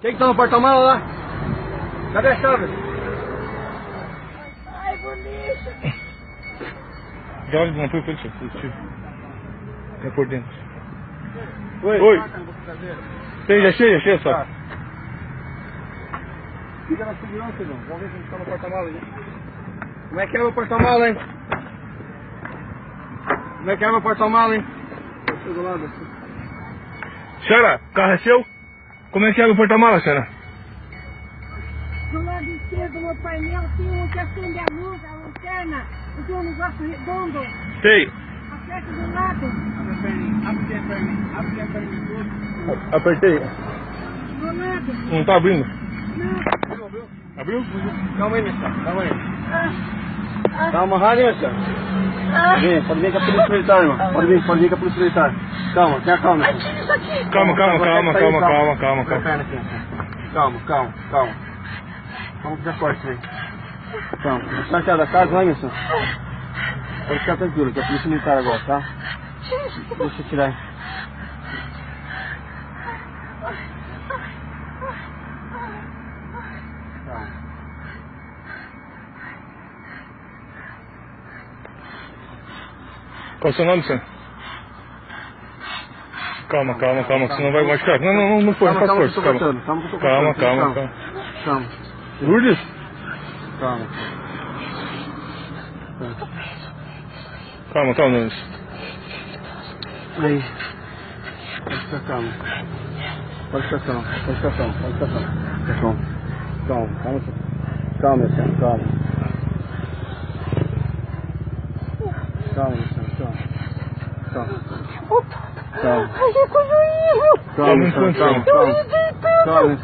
Quem que tá no porta-mala lá? Cadê a chave? Ai, bonito. Já olha, não foi isso. Tio. É por dentro. Oi. Oi. Tem, já cheia, cheia só. Tá. Liga na segurança, irmão. Vamos ver se a gente tá no porta-mala aí. Como é que é meu porta-mala, hein? Como é que é meu porta-mala, hein? Deixa do lado assim. Senhora, o carro é seu? Como é que abre o porta-mala, senhora? Do lado esquerdo do painel tem um que acende a luz, a lanterna, e tem um negócio redondo. Sei. Aperta do lado. Abre a perninha, abre a perninha, abre a perninha tudo. Apertei. Do lado. Não tá abrindo. Não. Viu? Abriu? Calma aí, Missa. Calma aí. Ah, ah, amarrado, hein, Missa? ah. Vem, pode vir com a polícia militar, irmão. Pode vir, pode vir com a polícia militar. Calma, tenha calma, Ai, tira isso aqui. Calma, calma, calma, calma, calma, calma, calma. aqui, assim. Calma, calma, calma. Vamos fazer corte aí. Calma. Está aqui da casa, vai, Missa? Pode ficar tranquilo, que é a polícia militar agora, tá? Deixa eu tirar. Calma. Qual é o seu nome, senhor? Calma, calma, calma, que senão vai machucar. Não, não, não, não foi, não Calma, faz calma, força, calma. Calma, Calma, calma, calma. Calma. Lourdes? Calma. Calma, calma, Nunes. Aí. Pode ficar calmo. Pode ficar calmo, pode ficar calmo, pode ficar calmo. Calma, calma. Calma, meu senhor, calma. Calma, meu senhor, calma. Calma. Opa. Calma. Ai, que coisa horrível. Calma, meu senhor, calma, Eu calma. ia deitando. Calma, meu